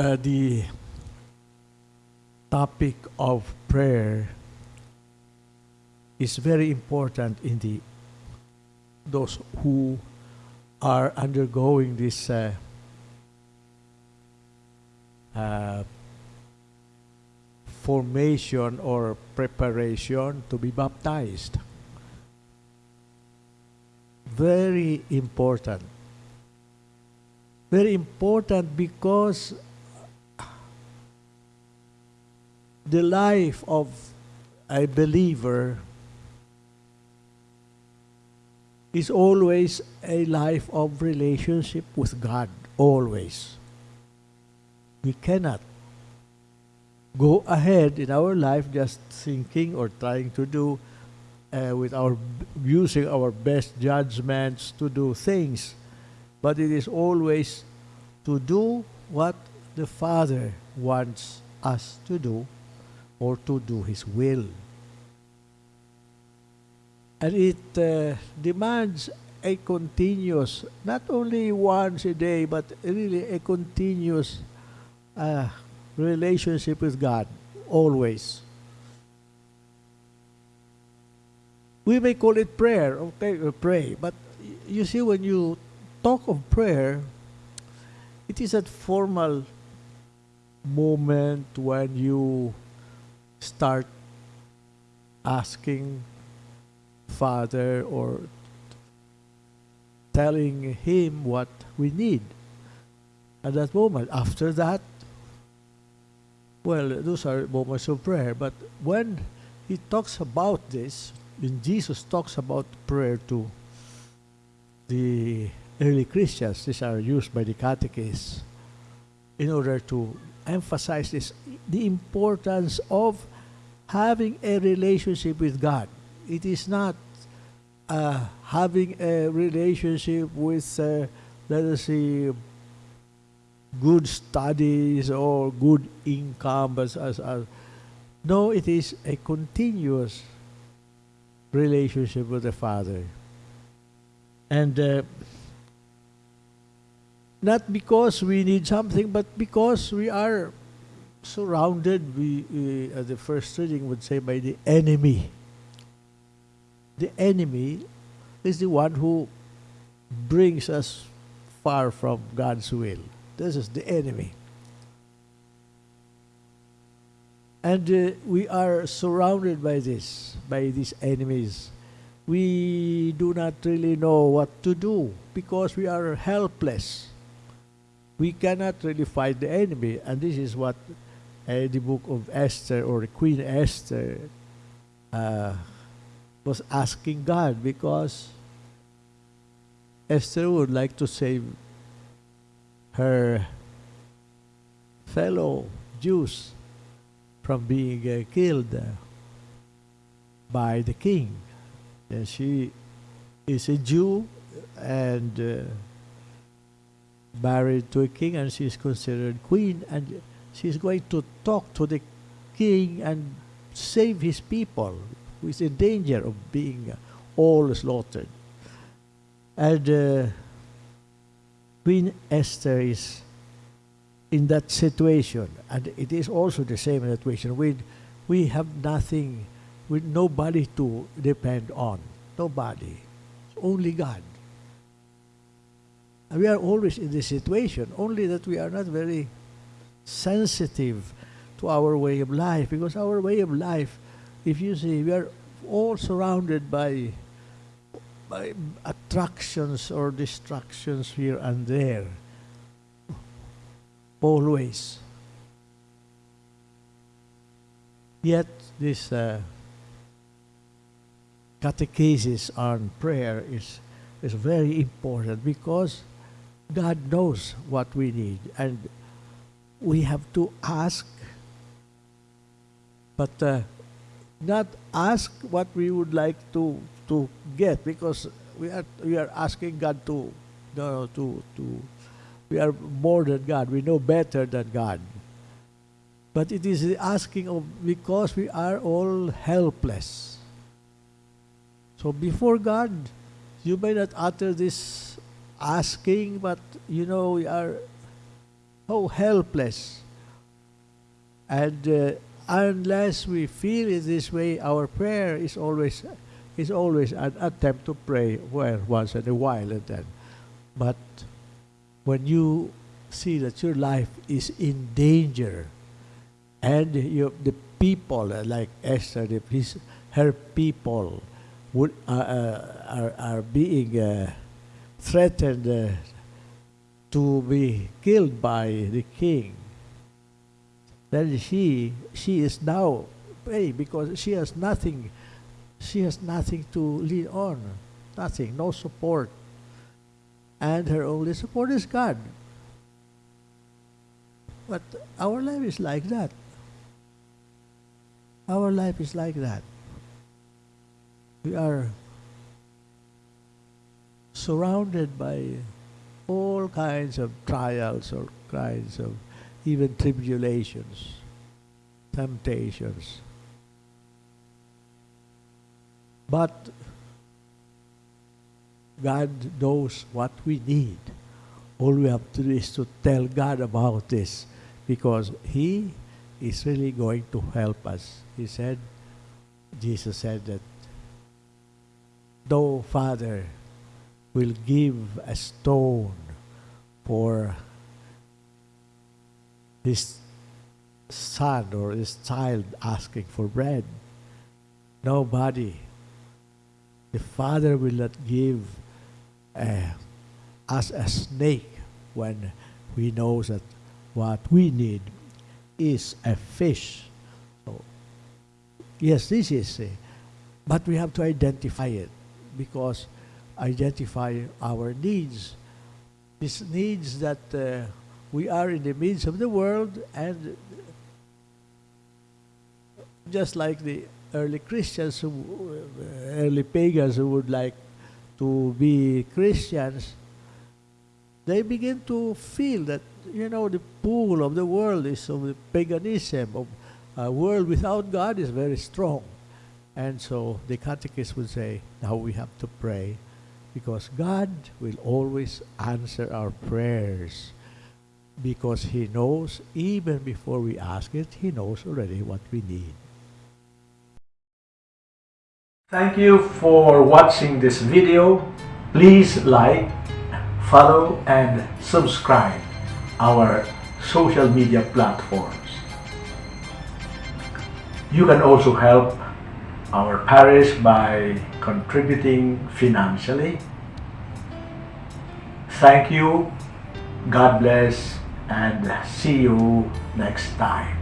uh, the topic of prayer is very important in the those who are undergoing this uh, uh, formation or preparation to be baptized. Very important. Very important because the life of a believer is always a life of relationship with God, always. We cannot go ahead in our life just thinking or trying to do uh, with our using our best judgments to do things but it is always to do what the father wants us to do or to do his will and it uh, demands a continuous not only once a day but really a continuous uh, relationship with God, always. We may call it prayer, okay, or pray, but you see, when you talk of prayer, it is a formal moment when you start asking Father or telling Him what we need at that moment. After that, well, those are moments of prayer. But when he talks about this, when Jesus talks about prayer to the early Christians, these are used by the catechists in order to emphasize this the importance of having a relationship with God. It is not uh, having a relationship with, uh, let us say, good studies or good income. As, as, as. No, it is a continuous relationship with the Father. And uh, not because we need something, but because we are surrounded, we, uh, the first reading would say, by the enemy. The enemy is the one who brings us far from God's will. This is the enemy. And uh, we are surrounded by this, by these enemies. We do not really know what to do because we are helpless. We cannot really fight the enemy. And this is what uh, the book of Esther or Queen Esther uh, was asking God because Esther would like to save her fellow Jews from being uh, killed by the king. And she is a Jew and uh, married to a king and she is considered queen and she's going to talk to the king and save his people who is in danger of being all slaughtered. And uh, Queen Esther is in that situation, and it is also the same situation. We, we have nothing, with nobody to depend on. Nobody. Only God. We are always in this situation, only that we are not very sensitive to our way of life, because our way of life, if you see, we are all surrounded by by attractions or distractions here and there. Always. Yet, this uh, catechesis on prayer is, is very important because God knows what we need and we have to ask, but uh, not ask what we would like to to get because we are we are asking God to no, to to we are more than God. We know better than God. But it is the asking of because we are all helpless. So before God, you may not utter this asking, but you know we are so helpless. And uh, unless we feel it this way, our prayer is always is always an attempt to pray well once in a while and then. But when you see that your life is in danger, and you, the people uh, like Esther, the, his, her people would uh, uh, are are being uh, threatened uh, to be killed by the king. Then she she is now praying because she has nothing she has nothing to lean on. Nothing, no support. And her only support is God. But our life is like that. Our life is like that. We are surrounded by all kinds of trials or kinds of even tribulations, temptations. But God knows what we need. All we have to do is to tell God about this because He is really going to help us. He said, Jesus said that though Father will give a stone for his son or his child asking for bread, nobody, the Father will not give uh, us a snake when we know that what we need is a fish. So, yes, this is, but we have to identify it because identify our needs. These needs that uh, we are in the midst of the world and just like the early Christians, who, uh, early pagans who would like to be Christians, they begin to feel that, you know, the pull of the world is of the paganism, of a world without God is very strong. And so the catechist would say, now we have to pray because God will always answer our prayers because He knows, even before we ask it, He knows already what we need. Thank you for watching this video. Please like, follow and subscribe our social media platforms. You can also help our parish by contributing financially. Thank you, God bless, and see you next time.